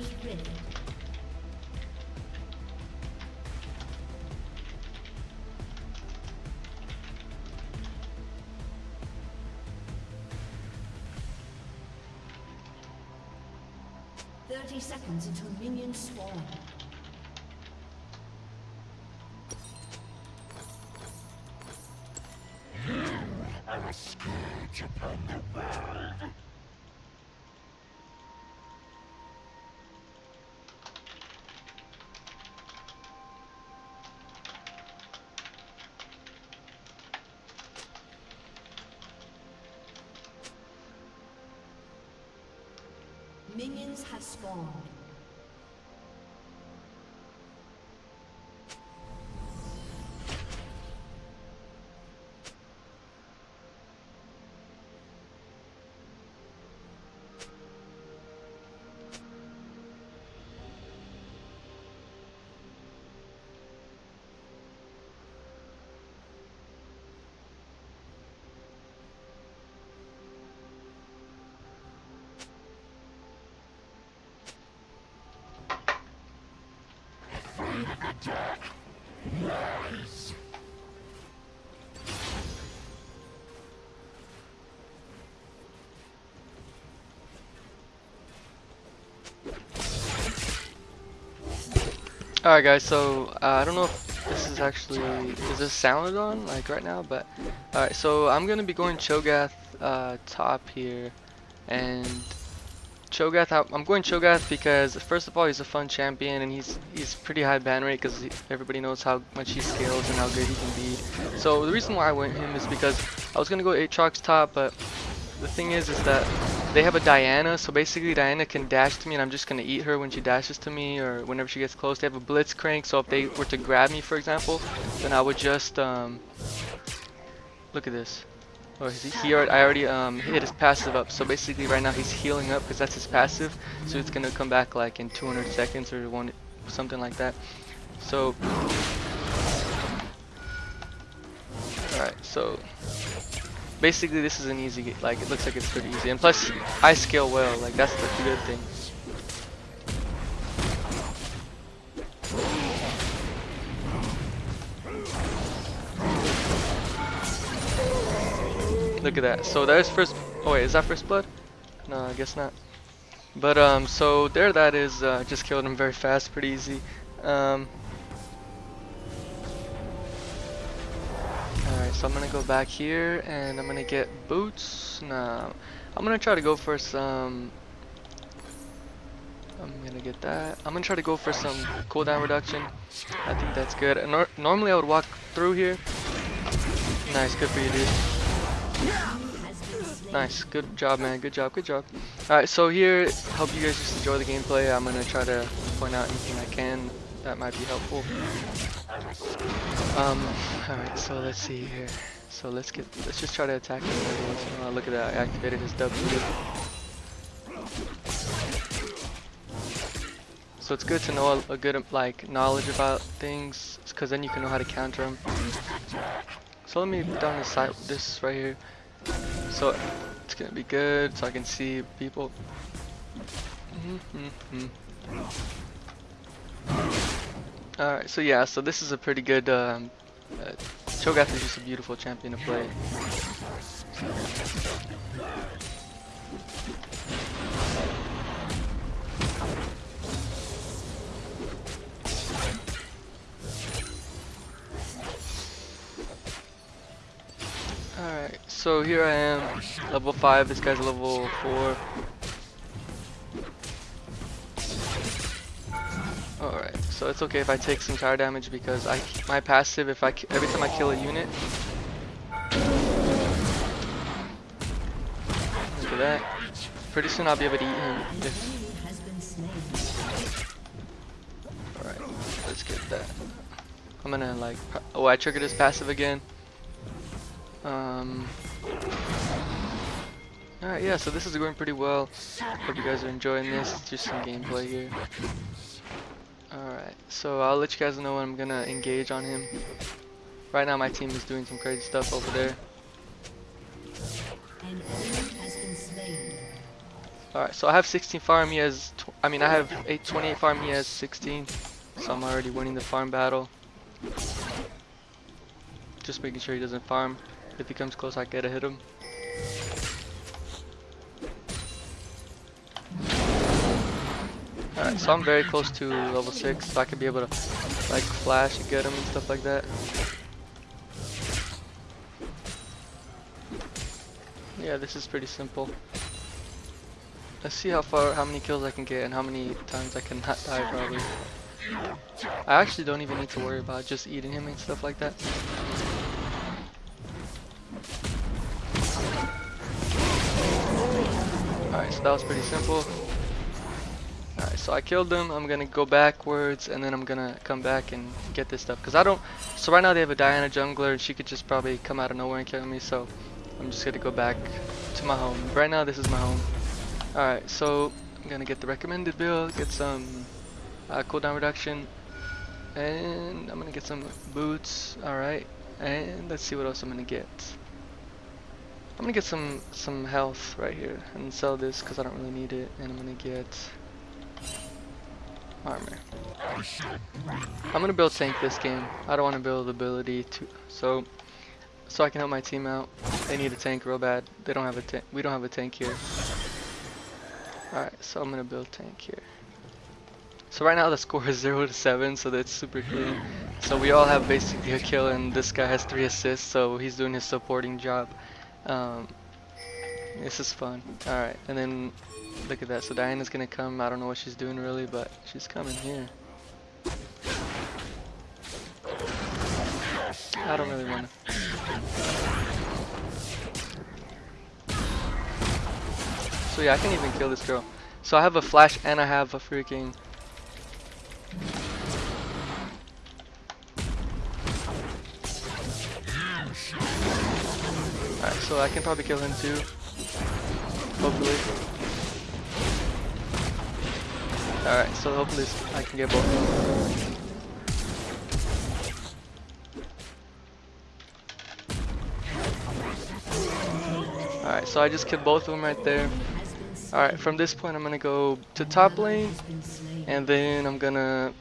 Summoner's Rift. Thirty seconds until minions spawn. Minions spawned. Rise. Alright guys, so uh, I don't know if this is actually, is this sound on like right now, but alright, so I'm going to be going Cho'Gath uh, top here, and Cho'Gath, I'm going Cho'Gath because first of all he's a fun champion and he's he's pretty high ban rate because everybody knows how much he scales and how good he can be. So the reason why I went him is because I was going to go Aatrox top, but the thing is is that they have a Diana, so basically Diana can dash to me and I'm just gonna eat her when she dashes to me or whenever she gets close. They have a Blitzcrank, so if they were to grab me for example, then I would just um look at this. Oh, he, he already, I already um hit his passive up, so basically right now he's healing up because that's his passive, so it's gonna come back like in 200 seconds or one something like that. So Alright, so basically this is an easy like it looks like it's pretty easy. And plus I scale well. Like that's the good thing look at that so there's first oh wait is that first blood no I guess not but um so there that is uh, just killed him very fast pretty easy um Alright, so I'm gonna go back here and I'm gonna get boots. Now, I'm gonna try to go for some. I'm gonna get that. I'm gonna try to go for some cooldown reduction. I think that's good. Nor normally I would walk through here. Nice, good for you, dude. Nice, good job, man. Good job, good job. Alright, so here, hope you guys just enjoy the gameplay. I'm gonna try to point out anything I can that might be helpful. Um, alright, so let's see here. So let's get, let's just try to attack him once in a while. Look at that, I activated his W. So it's good to know a, a good like knowledge about things, because then you can know how to counter them. So let me down this side, this right here. So it's gonna be good, so I can see people. Mm -hmm. Alright, so yeah, so this is a pretty good, um, uh, Cho'Gath is just a beautiful champion to play. So here I am, level 5, this guy's level 4. Alright, so it's okay if I take some tower damage because I my passive if I every time I kill a unit. Look at that. Pretty soon I'll be able to eat him. Alright, let's get that. I'm gonna like oh I triggered his passive again. Um Alright, yeah, so this is going pretty well. Hope you guys are enjoying this. Just some gameplay here. Alright, so I'll let you guys know when I'm gonna engage on him. Right now my team is doing some crazy stuff over there. Alright, so I have 16 farm, he has, I mean I have 8, 28 farm, he has 16. So I'm already winning the farm battle. Just making sure he doesn't farm. If he comes close, I gotta hit him. Alright, so I'm very close to level 6, so I could be able to like flash and get him and stuff like that. Yeah, this is pretty simple. Let's see how far, how many kills I can get and how many times I can not die probably. I actually don't even need to worry about just eating him and stuff like that. Alright, so that was pretty simple. So I killed them. I'm gonna go backwards and then I'm gonna come back and get this stuff. Cause I don't, so right now they have a Diana jungler and she could just probably come out of nowhere and kill me. So I'm just gonna go back to my home. Right now this is my home. Alright, so I'm gonna get the recommended build, get some uh, cooldown reduction, and I'm gonna get some boots. Alright, and let's see what else I'm gonna get. I'm gonna get some some health right here and sell this because I don't really need it, and I'm gonna get armor. I'm gonna build tank this game. I don't want to build ability to so so I can help my team out. They need a tank real bad. They don't have a tank. We don't have a tank here. Alright, so I'm gonna build tank here. So right now the score is 0 to 7, so that's super clean. So we all have basically a kill and this guy has 3 assists, so he's doing his supporting job. Um, this is fun. Alright, and then look at that. So Diana's gonna come. I don't know what she's doing really, but she's coming here. I don't really wanna. So yeah, I can even kill this girl. So I have a flash and I have a freaking Alright, so I can probably kill him too. Hopefully. Alright, so hopefully I can get both. Alright, so I just killed both of them right there. Alright, from this point I'm gonna go to top lane, and then I'm gonna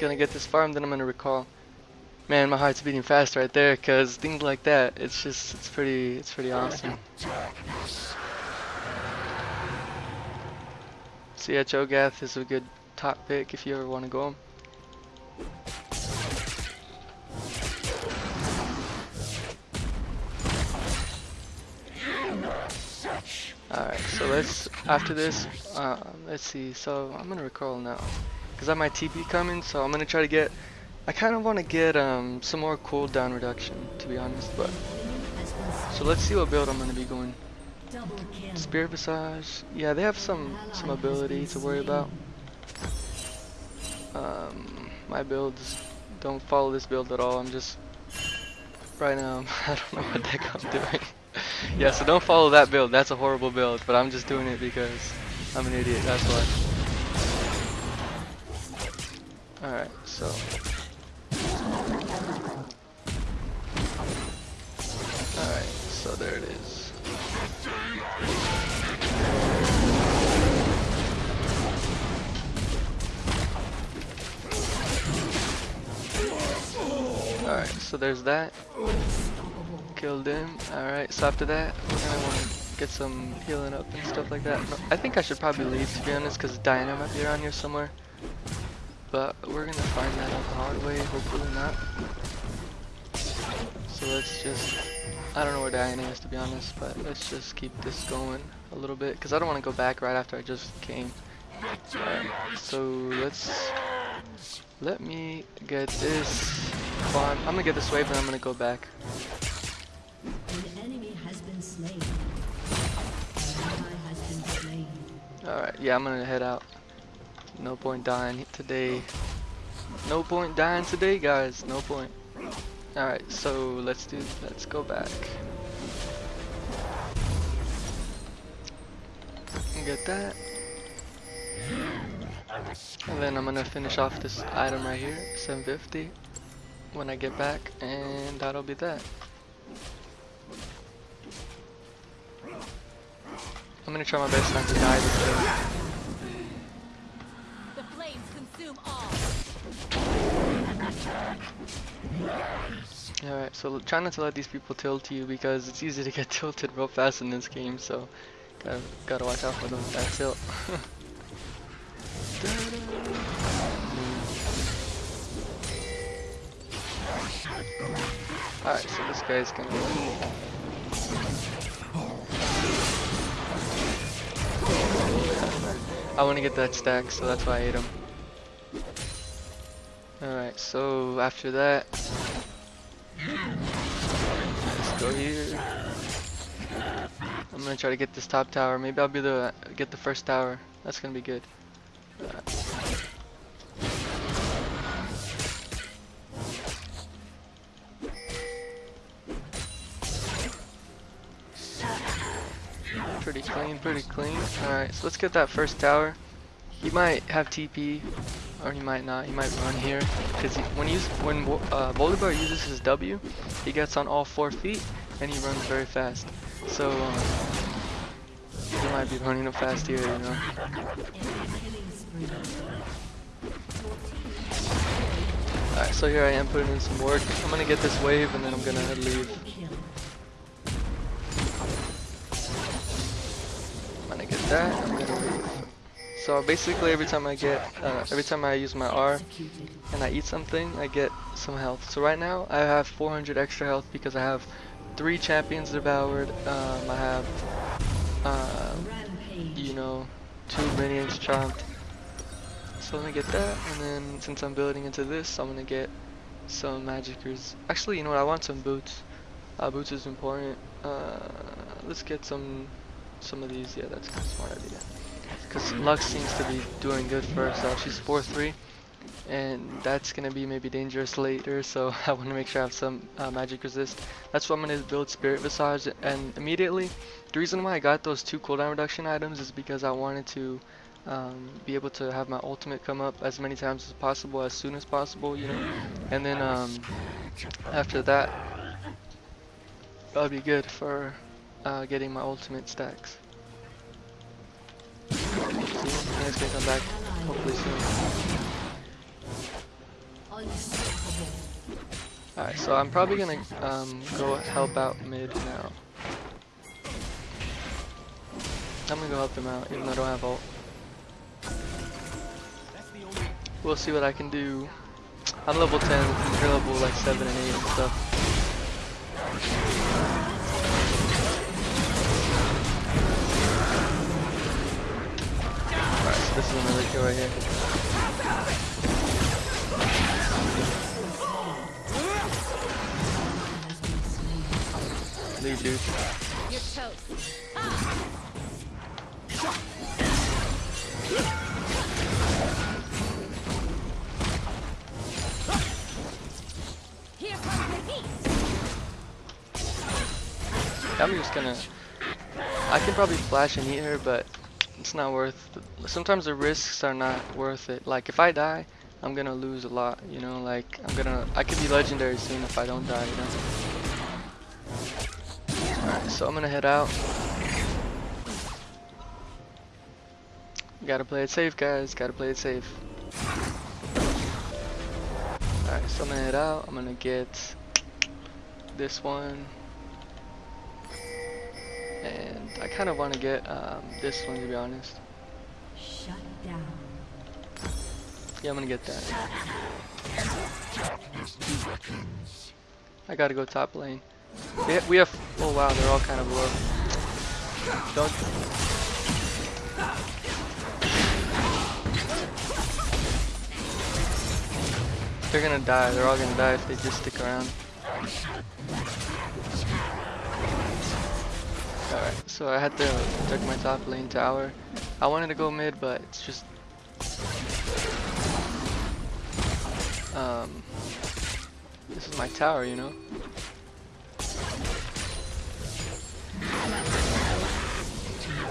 gonna get this farm, then I'm gonna recall. Man, my heart's beating fast right there, cause things like that, it's just, it's pretty, it's pretty awesome. So yeah, Cho'Gath is a good top pick if you ever want to go him. Alright, so let's, after this, uh, let's see, so I'm gonna recall now. Because I have my TP coming, so I'm gonna try to get, I kind of want to get um, some more cooldown reduction, to be honest, but, so let's see what build I'm gonna be going. Spirit Visage, yeah, they have some, some ability to worry about. Um, my builds don't follow this build at all, I'm just, right now, I don't know what the heck I'm doing. yeah, so don't follow that build. That's a horrible build, but I'm just doing it because I'm an idiot. That's why. Alright, so. Alright, so there's that. Killed him. Alright, so after that, we're gonna want to get some healing up and stuff like that. No, I think I should probably leave to be honest, because Diana might be around here somewhere. But we're gonna find that out the hard way, hopefully not. So let's just, I don't know where Diana is to be honest, but let's just keep this going a little bit, because I don't want to go back right after I just came. Alright, so let's, let me get this farm. I'm gonna get this wave and I'm gonna go back. Alright, yeah, I'm gonna head out. No point dying today. No point dying today, guys. No point. Alright, so let's do, let's go back. Get that. And then I'm gonna finish off this item right here, 750, when I get back, and that'll be that. I'm gonna try my best not to die this game. The flames consume all. Alright, so try not to let these people tilt you because it's easy to get tilted real fast in this game, so gotta, gotta watch out for them with that tilt. Alright, so this guy's gonna I want to get that stack, so that's why I ate him. Alright, so after that, let's go here. I'm gonna try to get this top tower. Maybe I'll be the get the first tower. That's gonna be good. Pretty clean, pretty clean. Alright, so let's get that first tower. He might have TP, or he might not. He might run here, because when he's when uh, Volibear uses his W, he gets on all four feet and he runs very fast. So um, he might be running up fast here, you know. Alright, so here I am putting in some work. I'm gonna get this wave and then I'm gonna leave. I'm gonna get that. I'm gonna. So basically, every time I get, uh, every time I use my R and I eat something, I get some health. So right now, I have 400 extra health because I have three champions devoured. Um, I have, Rampage. you know, two minions chomped. So let me get that, and then since I'm building into this, I'm gonna get some magicers. Actually, you know what? I want some boots. Uh, boots is important. Uh, let's get some, some of these. Yeah, that's a smart idea. Because Lux seems to be doing good for herself. She's 4-3, and that's gonna be maybe dangerous later. So I want to make sure I have some uh, magic resist. That's why I'm gonna build Spirit Visage, and immediately the reason why I got those two cooldown reduction items is because I wanted to um, be able to have my ultimate come up as many times as possible, as soon as possible, you know. And then um, after that, that'll be good for uh, getting my ultimate stacks. Guys can come back hopefully soon. Alright, so I'm probably gonna um, go help out mid now. I'm gonna go help them out, even though I don't have ult. We'll see what I can do. I'm level 10, you're level like 7 and 8 and stuff. This is another kill right here. Leave, dude. You're toast. I'm just gonna. I can probably flash and eat her, but it's not worth. Sometimes the risks are not worth it. Like if I die, I'm gonna lose a lot. You know, like I'm gonna. I could be legendary soon if I don't die. You know. Alright, so I'm gonna head out. Gotta play it safe, guys. Gotta play it safe. Alright, so I'm gonna head out. I'm gonna get this one. And I kind of want to get um, this one to be honest. Shut down. Yeah, I'm gonna get that. I gotta go top lane. We, ha we have. Oh wow, they're all kind of low. Don't. They're gonna die. They're all gonna die if they just stick around. So I had to took my top lane tower. I wanted to go mid, but it's just um this is my tower, you know.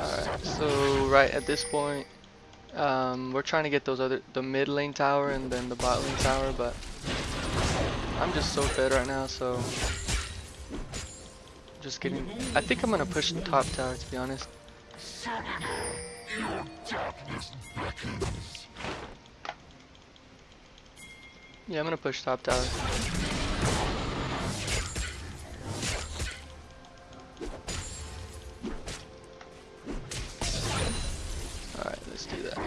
Alright, so right at this point, um, we're trying to get those other the mid lane tower and then the bot lane tower, but I'm just so fed right now, so just kidding. I think I'm gonna push the top tower to be honest. Yeah, I'm gonna push top tower. Alright, let's do that.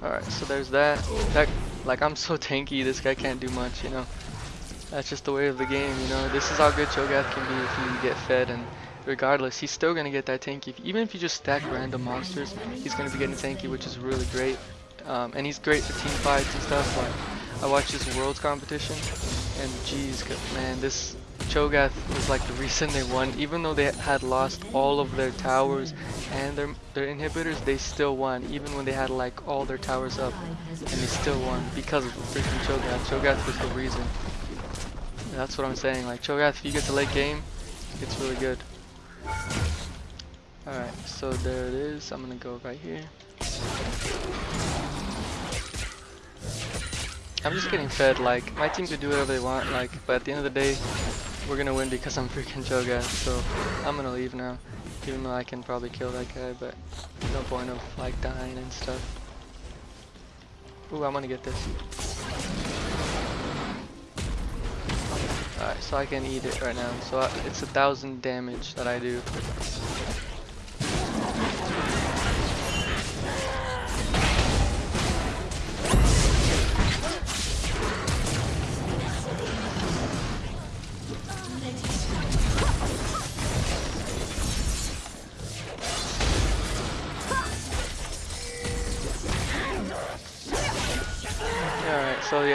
Alright, so there's that. That like I'm so tanky, this guy can't do much, you know. That's just the way of the game, you know. This is how good Cho'Gath can be if you get fed and regardless, he's still gonna get that tanky. Even if you just stack random monsters, he's gonna be getting tanky, which is really great. Um, and he's great for team fights and stuff. Like I watched this Worlds competition, and geez, man, this Cho'Gath was like the reason they won. Even though they had lost all of their towers and their their inhibitors, they still won. Even when they had like all their towers up, and they still won because of freaking Cho'Gath. Cho'Gath was the reason. That's what I'm saying. Like Cho'Gath, if you get to late game, it's really good. Alright, so there it is. I'm gonna go right here. I'm just getting fed, like, my team could do whatever they want, like, but at the end of the day, we're gonna win because I'm freaking Cho'Gath, so I'm gonna leave now. Even though I can probably kill that guy, but no point of, like, dying and stuff. Ooh, I'm gonna get this. Alright, so I can eat it right now. So I, it's a thousand damage that I do.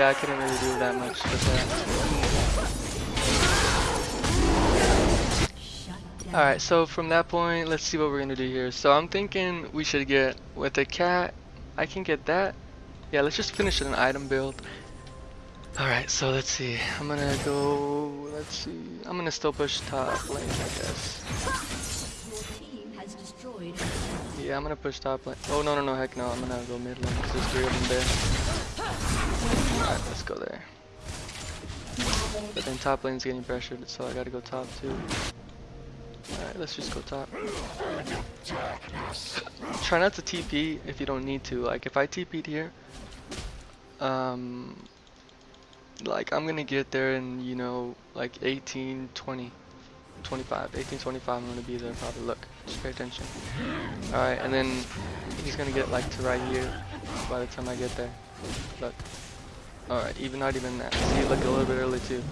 Yeah, I couldn't really do that much. Alright, so from that point, let's see what we're gonna do here. So I'm thinking we should get, with the cat, I can get that. Yeah, let's just finish an item build. Alright, so let's see. I'm gonna go, let's see. I'm gonna still push top lane, I guess. Yeah, I'm gonna push top lane. Oh, no, no, no, heck no. I'm gonna go mid lane there's three of them there. Alright, let's go there. But then top lane's getting pressured, so I gotta go top too. Alright, let's just go top. Try not to TP if you don't need to. Like, if I TP'd here, um, like, I'm gonna get there in, you know, like 18, 20, 25, 18, 25, I'm gonna be there probably. Look, just pay attention. Alright, and then he's gonna get like to right here by the time I get there. Look. Alright, even not even that. See, look a little bit early too.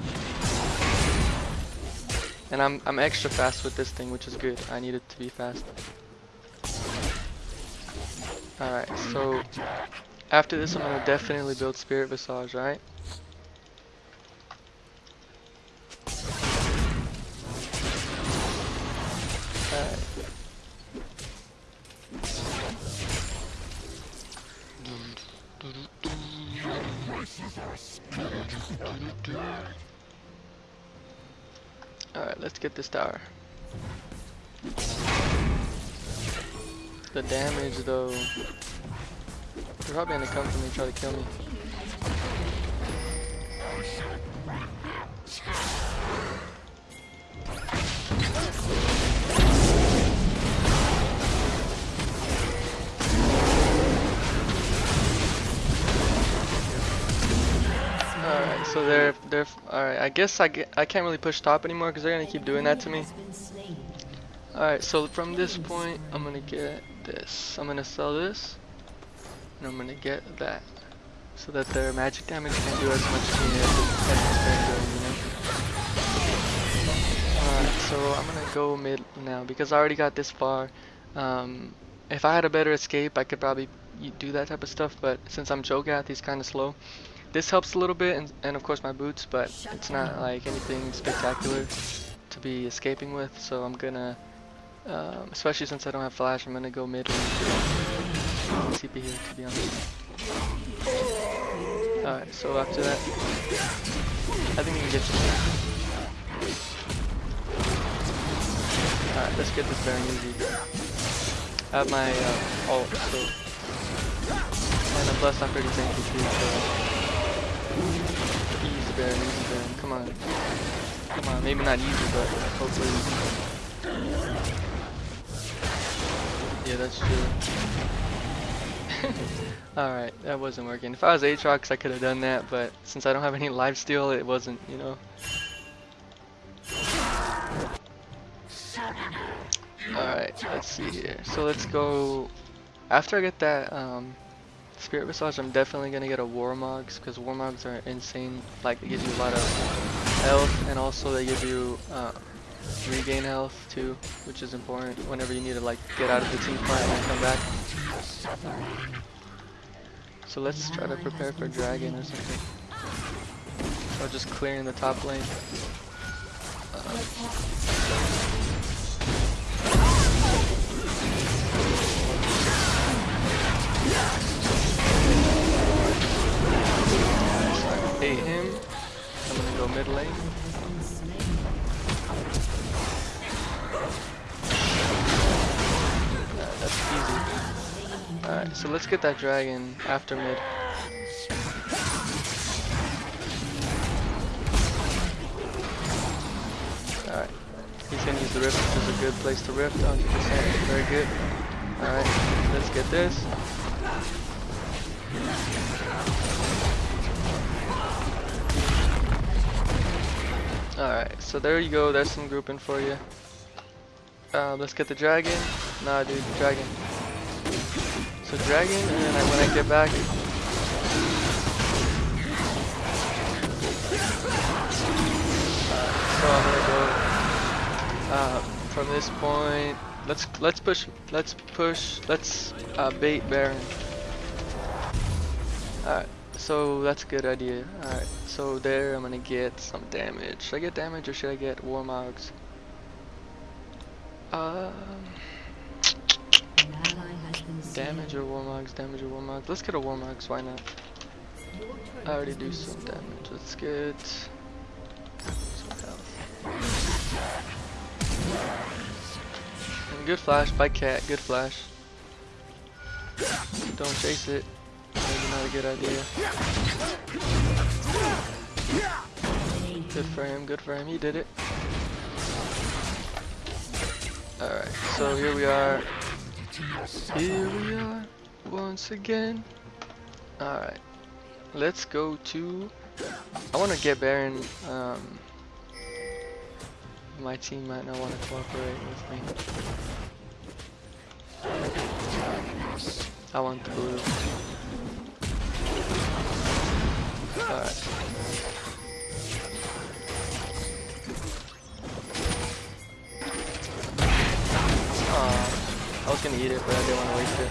And I'm I'm extra fast with this thing, which is good. I need it to be fast. Alright, so after this I'm gonna definitely build Spirit Visage, right? Alright. Get this tower. The damage though. They're probably gonna come for me and try to kill me. I guess I get, I can't really push top anymore because they're gonna keep doing that to me. Alright, so from this point, I'm gonna get this. I'm gonna sell this, and I'm gonna get that, so that their magic damage can do as much to me as it- it's been doing, you know. Alright, so I'm gonna go mid now because I already got this far. Um, if I had a better escape, I could probably do that type of stuff. But since I'm Cho'Gath, he's kind of slow. This helps a little bit, and, and of course my boots, but it's not like anything spectacular to be escaping with. So I'm gonna, um, especially since I don't have flash, I'm gonna go mid lane. TP here, to be honest. Alright, so after that, I think we can get this. Alright, let's get this very easy. I have my uh, ult, so. And I'm blessed, I'm pretty tanky too, so. Easy easy come on. Come on, maybe not easy, but hopefully. Yeah, that's true. Alright, that wasn't working. If I was Aatrox, I could have done that, but since I don't have any life steal, it wasn't, you know. Alright, let's see here. So let's go. After I get that um, Spirit Visage, I'm definitely gonna get a Warmogs because Warmogs are insane. Like, they give you a lot of health, and also they give you uh, regain health too, which is important whenever you need to like get out of the team fight and come back. So let's try to prepare for dragon or something. Or just clearing the top lane. So I can bait him. I'm gonna go mid lane. Alright, that's easy. Alright, so let's get that dragon after mid. Alright, he's gonna use the rift, which is a good place to rift, 100%, very good. Alright, let's get this. Alright, so there you go, there's some grouping for you. Um, let's get the dragon. Nah, dude, dragon. So dragon, and then I, when I get back, uh, so I'm gonna go uh, from this point. Let's let's push, let's push, let's uh, bait Baron. Alright, so that's a good idea. Alright, so there I'm gonna get some damage. Should I get damage or should I get? Um, An ally has been damage or Warmogs, damage or Warmogs. Let's get a war Warmogs, why not? I already do some damage. Let's get some health. And good flash by cat, good flash. Don't chase it. Maybe not a good idea. Good for him, good for him, he did it. Alright, so here we are. Here we are, once again. Alright, let's go to... I want to get Baron. Um, my team might not want to cooperate with me. I want the blue. Alright. I was gonna eat it, but I didn't want to waste it.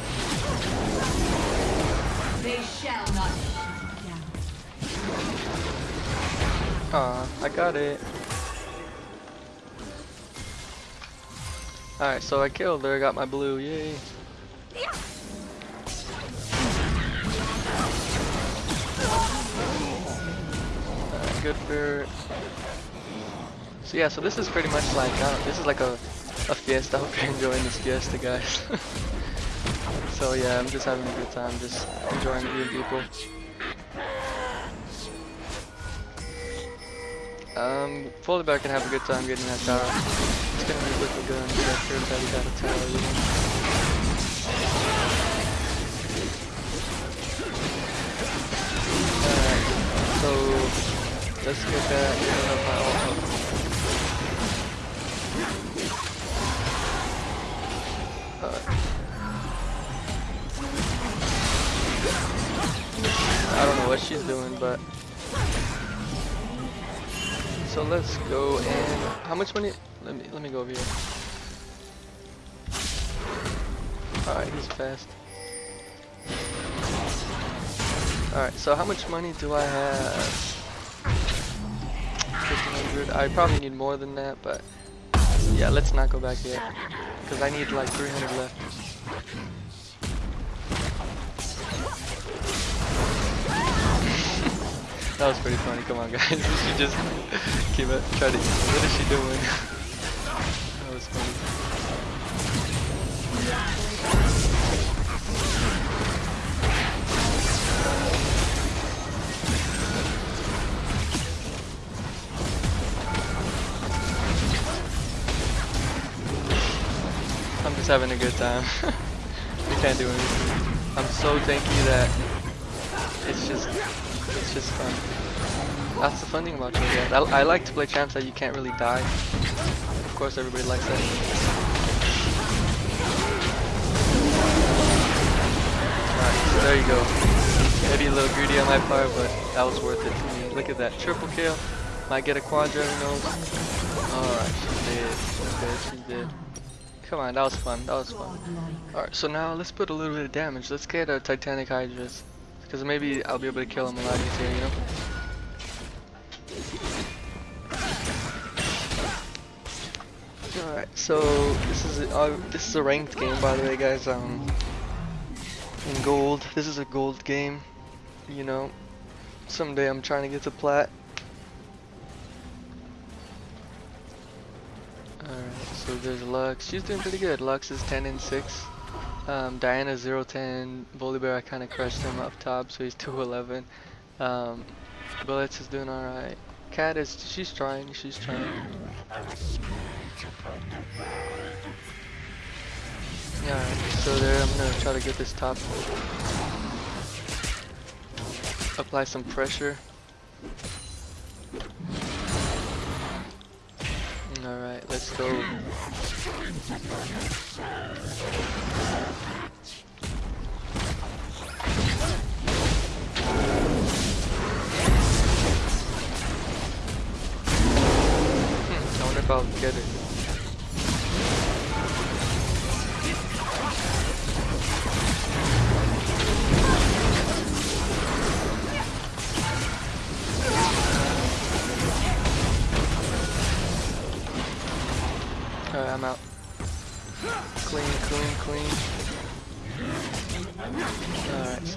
They shall not. Aw, I got it. Alright, so I killed her, got my blue, yay. Good for... So yeah, so this is pretty much like, I don't, this is like a, a fiesta, I hope you're enjoying this fiesta, guys. so yeah, I'm just having a good time, just enjoying being people. Um, Volibear can have a good time getting that tower. It's gonna be on the sector that he got a tower, let's get that. I don't know if I don't know what she's doing, but so let's go and how much money? Let me let me go over here. All right, he's fast. All right, so how much money do I have? 1500. I probably need more than that, but yeah, let's not go back yet because I need like 300 left. That was pretty funny. Come on, guys. should just keep it. Try to. What is she doing? Just having a good time. we can't do anything. I'm so tanky that it's just it's just fun. That's the fun thing about Cho'Gath. I, I like to play champs that you can't really die. Of course, everybody likes that. Alright, so there you go. Maybe a little greedy on my part, but that was worth it to me. Look at that, triple kill. Might get a quadra, who knows? Alright, she did. She did, she did. Come on, that was fun, that was fun. Alright, so now let's put a little bit of damage. Let's get a Titanic Hydras. Because maybe I'll be able to kill him a lot easier, you know? Alright, so this is a, uh, this is a ranked game by the way guys, um in gold. This is a gold game, you know. Someday I'm trying to get to plat. Alright, so there's Lux. She's doing pretty good. Lux is 10 and 6. Um, Diana 0 10. Volibear I kind of crushed him up top, so he's 2 11. Um, Bullets is doing alright. Cat is, she's trying, she's trying. Alright, so there I'm gonna try to get this top. Apply some pressure. Alright, let's go. Hmm, I wonder if I'll get it.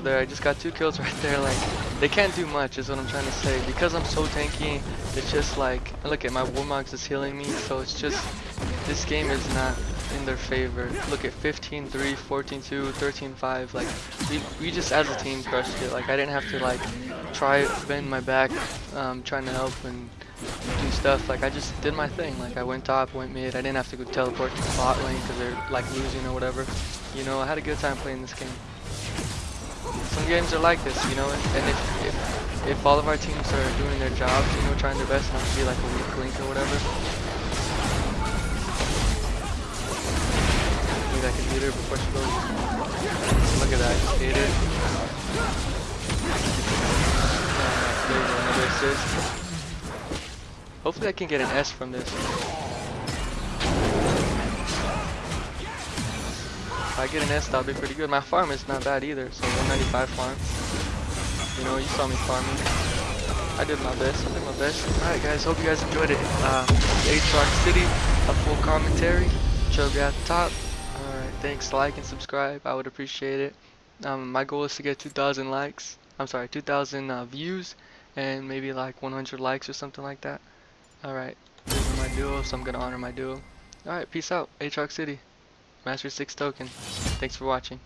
There, I just got two kills right there. Like, they can't do much, is what I'm trying to say. Because I'm so tanky, it's just like, look at my Warmogs is healing me, so it's just, this game is not in their favor. Look at 15-3, 14-2, 13-5. Like, we, we just as a team crushed it. Like, I didn't have to like try bend my back, um, trying to help and do stuff. Like I just did my thing. Like I went top, went mid. I didn't have to go teleport to the bot lane because they're like losing or whatever. You know, I had a good time playing this game. Some games are like this, you know, and if if, if all of our teams are doing their jobs, you know, trying their best not to be like a weak link or whatever. Can beat her before she goes. Look at that, hit it. Alright, uh, there you go, another assist. Hopefully I can get an S from this. If I get an S, that'll be pretty good. My farm is not bad either, so 195 farm. You know, you saw me farming. I did my best, I did my best. Alright guys, hope you guys enjoyed it. Um, H-Rock City, a full commentary. Chubby at the top. Alright, thanks, like and subscribe. I would appreciate it. Um, my goal is to get 2,000 likes. I'm sorry, 2,000 uh, views and maybe like 100 likes or something like that. Alright, this is my duo, so I'm gonna honor my duo. Alright, peace out. Aatrox City. Master 6 token. Thanks for watching.